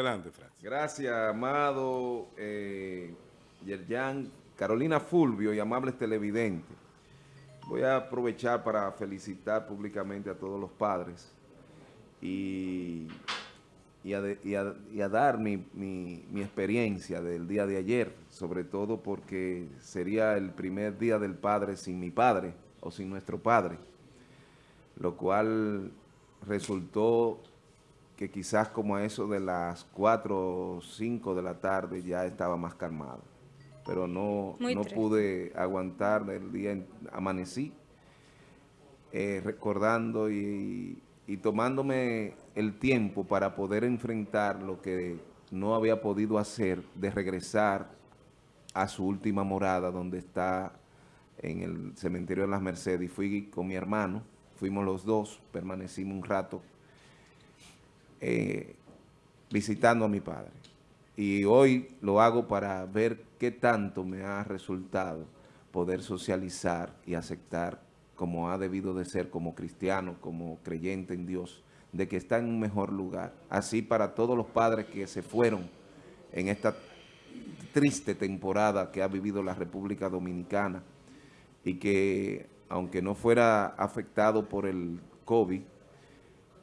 Adelante, Francis. Gracias, amado eh, Yerjan, Carolina Fulvio y amables televidentes. Voy a aprovechar para felicitar públicamente a todos los padres y, y, a, dar mi, mi experiencia del día de ayer, sobre todo porque sería el primer día del padre sin mi padre o sin nuestro padre, lo cual resultó que quizás como a eso de las 4 o 5 de la tarde ya estaba más calmado. Pero no, no pude aguantar el día, amanecí eh, recordando y, y tomándome el tiempo para poder enfrentar lo que no había podido hacer de regresar a su última morada donde está en el cementerio de las Mercedes fui con mi hermano, fuimos los dos, permanecimos un rato eh, visitando a mi padre. Y hoy lo hago para ver qué tanto me ha resultado poder socializar y aceptar como ha debido de ser como cristiano, como creyente en Dios, de que está en un mejor lugar. Así para todos los padres que se fueron en esta triste temporada que ha vivido la República Dominicana y que, aunque no fuera afectado por el COVID,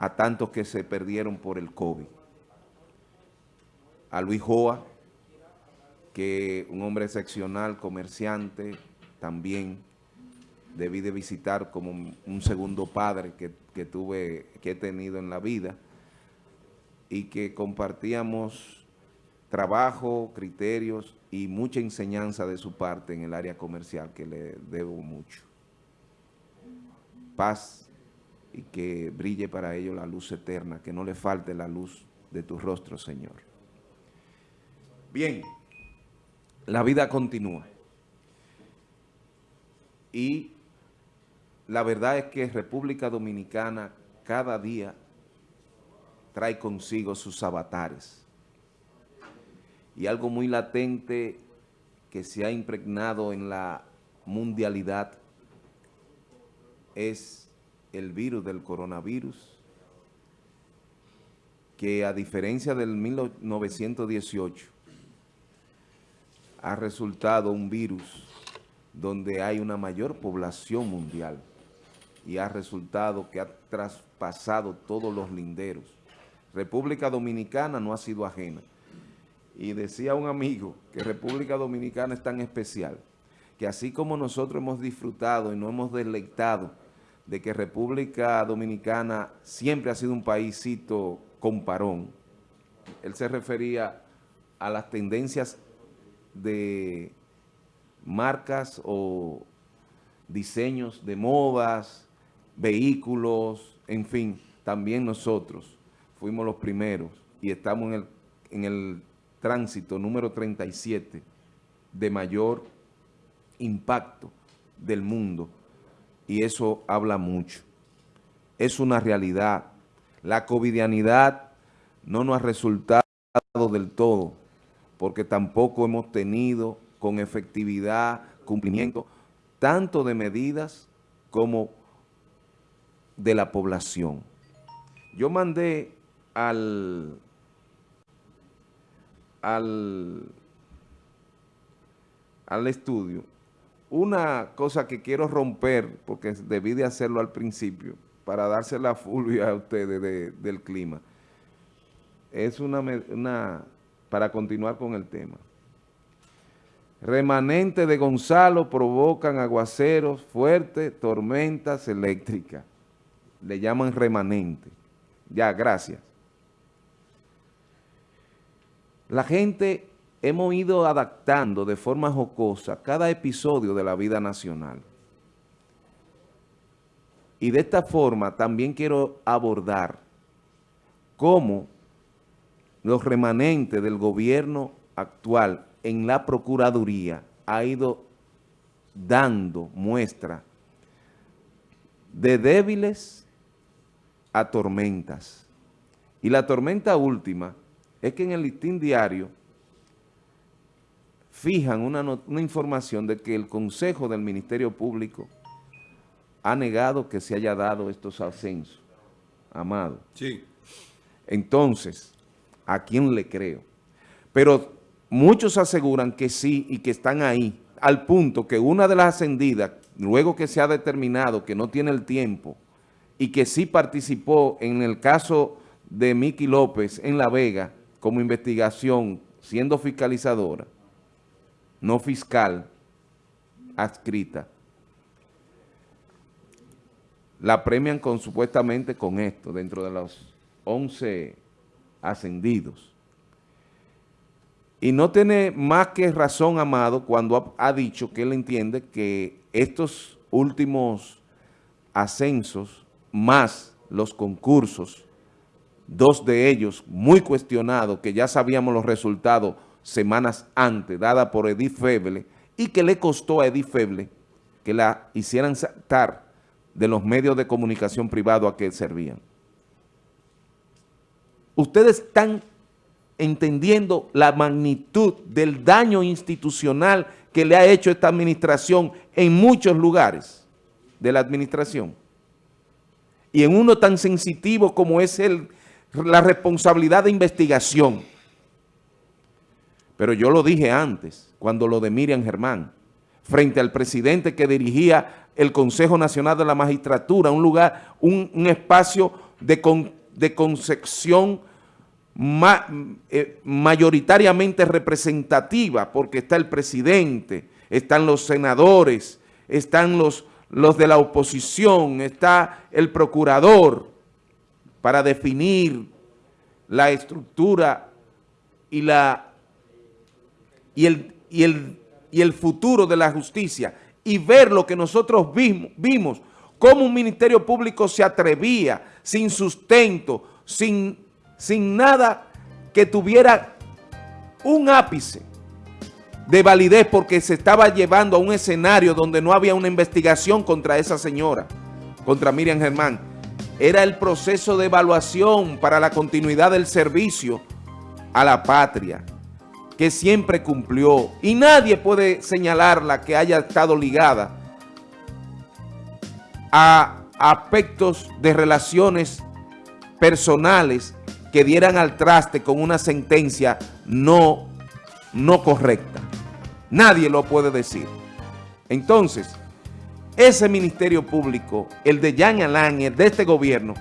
a tantos que se perdieron por el COVID. A Luis Joa, que un hombre excepcional, comerciante, también debí de visitar como un segundo padre que, que, tuve, que he tenido en la vida y que compartíamos trabajo, criterios y mucha enseñanza de su parte en el área comercial que le debo mucho. Paz y que brille para ellos la luz eterna, que no le falte la luz de tu rostro, Señor. Bien, la vida continúa. Y la verdad es que República Dominicana cada día trae consigo sus avatares. Y algo muy latente que se ha impregnado en la mundialidad es el virus del coronavirus, que a diferencia del 1918, ha resultado un virus donde hay una mayor población mundial y ha resultado que ha traspasado todos los linderos. República Dominicana no ha sido ajena. Y decía un amigo que República Dominicana es tan especial que así como nosotros hemos disfrutado y nos hemos deleitado de que República Dominicana siempre ha sido un paísito comparón. Él se refería a las tendencias de marcas o diseños de modas, vehículos, en fin, también nosotros fuimos los primeros y estamos en el, en el tránsito número 37 de mayor impacto del mundo y eso habla mucho. Es una realidad. La covidianidad no nos ha resultado del todo, porque tampoco hemos tenido con efectividad, cumplimiento, tanto de medidas como de la población. Yo mandé al, al, al estudio una cosa que quiero romper, porque debí de hacerlo al principio, para darse la fulvia a ustedes del clima, es una, una, para continuar con el tema. Remanentes de Gonzalo provocan aguaceros fuertes, tormentas eléctricas. Le llaman remanente. Ya, gracias. La gente hemos ido adaptando de forma jocosa cada episodio de la vida nacional. Y de esta forma también quiero abordar cómo los remanentes del gobierno actual en la Procuraduría ha ido dando muestra de débiles a tormentas. Y la tormenta última es que en el listín diario fijan una, información de que el Consejo del Ministerio Público ha negado que se haya dado estos ascensos, Amado. Sí. Entonces, a quién le creo. Pero muchos aseguran que sí y que están ahí, al punto que una de las ascendidas, luego que se ha determinado que no tiene el tiempo y que sí participó en el caso de Miki López en La Vega como investigación, siendo fiscalizadora, no fiscal, adscrita, la premian con supuestamente con esto, dentro de los 11 ascendidos. Y no tiene más que razón, Amado, cuando ha, ha dicho que él entiende que estos últimos ascensos, más los concursos, dos de ellos muy cuestionados, que ya sabíamos los resultados semanas antes, dada por Edith Feble, y que le costó a Edith Feble que la hicieran saltar de los medios de comunicación privado a que servían. Ustedes están entendiendo la magnitud del daño institucional que le ha hecho esta administración en muchos lugares de la administración. Y en uno tan sensitivo como es el, la responsabilidad de investigación. Pero yo lo dije antes, cuando lo de Miriam Germán, frente al presidente que dirigía el Consejo Nacional de la Magistratura, un lugar, un, espacio de, concepción eh, mayoritariamente representativa, porque está el presidente, están los senadores, están los de la oposición, está el procurador, para definir la estructura y, la, y, el, y, el, y el futuro de la justicia y ver lo que nosotros vimos, cómo un ministerio público se atrevía sin sustento, sin, sin nada que tuviera un ápice de validez porque se estaba llevando a un escenario donde no había una investigación contra esa señora, contra Miriam Germán. Era el proceso de evaluación para la continuidad del servicio a la patria que siempre cumplió y nadie puede señalarla que haya estado ligada a aspectos de relaciones personales que dieran al traste con una sentencia no, no correcta. Nadie lo puede decir. Entonces, ese Ministerio Público, el de Jan Alain, el de este gobierno,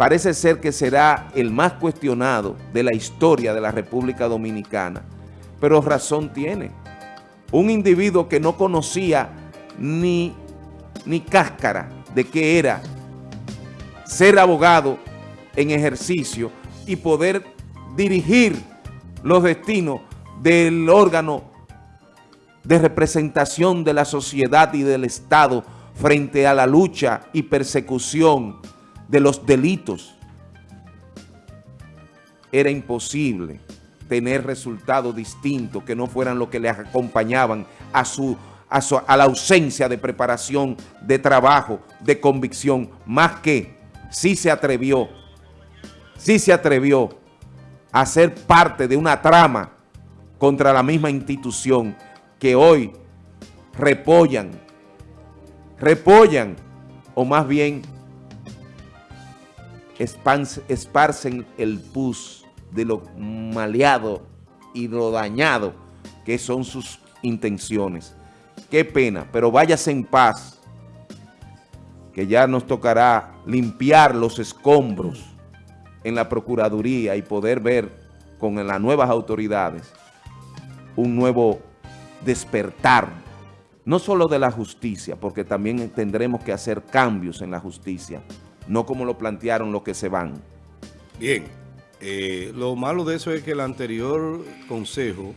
parece ser que será el más cuestionado de la historia de la República Dominicana. Pero razón tiene. Un individuo que no conocía ni, ni cáscara de qué era ser abogado en ejercicio y poder dirigir los destinos del órgano de representación de la sociedad y del Estado frente a la lucha y persecución de los delitos, era imposible tener resultados distintos que no fueran los que le acompañaban a, su, a, la ausencia de preparación, de trabajo, de convicción, más que sí se atrevió, sí se atrevió a ser parte de una trama contra la misma institución que hoy repollan, repollan, o más bien esparcen el pus de lo maleado y lo dañado que son sus intenciones. Qué pena, pero váyase en paz, que ya nos tocará limpiar los escombros en la Procuraduría y poder ver con las nuevas autoridades un nuevo despertar, no solo de la justicia, porque también tendremos que hacer cambios en la justicia, no como lo plantearon los que se van. Bien, eh, lo malo de eso es que el anterior consejo,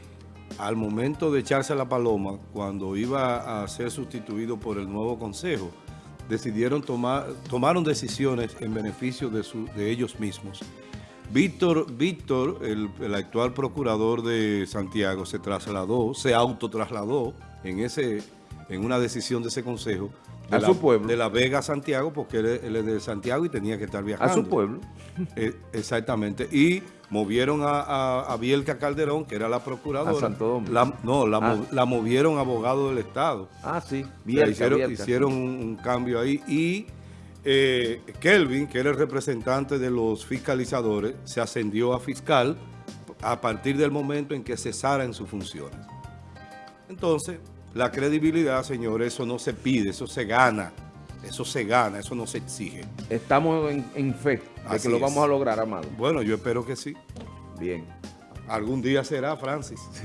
al momento de echarse la paloma, cuando iba a ser sustituido por el nuevo consejo, decidieron tomar, tomaron decisiones en beneficio de, su, de ellos mismos. Víctor, Víctor el, el, actual procurador de Santiago, se trasladó, se autotrasladó en, ese, en una decisión de ese consejo a su pueblo. De La Vega a Santiago, porque él, es de Santiago y tenía que estar viajando. A su pueblo. Eh, exactamente. Y movieron a, a, Bielka Calderón, que era la procuradora. A Santo Domingo. La, no, la, ah. la, movieron abogado del Estado. Ah, sí. Bielka, hicieron, hicieron un, cambio ahí y eh, Kelvin, que era el representante de los fiscalizadores, se ascendió a fiscal a partir del momento en que cesara en sus funciones. Entonces, la credibilidad, señores, eso no se pide, eso se gana. Eso se gana, eso no se exige. Estamos en, en fe de Así que lo es. vamos a lograr, Amado. Bueno, yo espero que sí. Bien. Algún día será, Francis.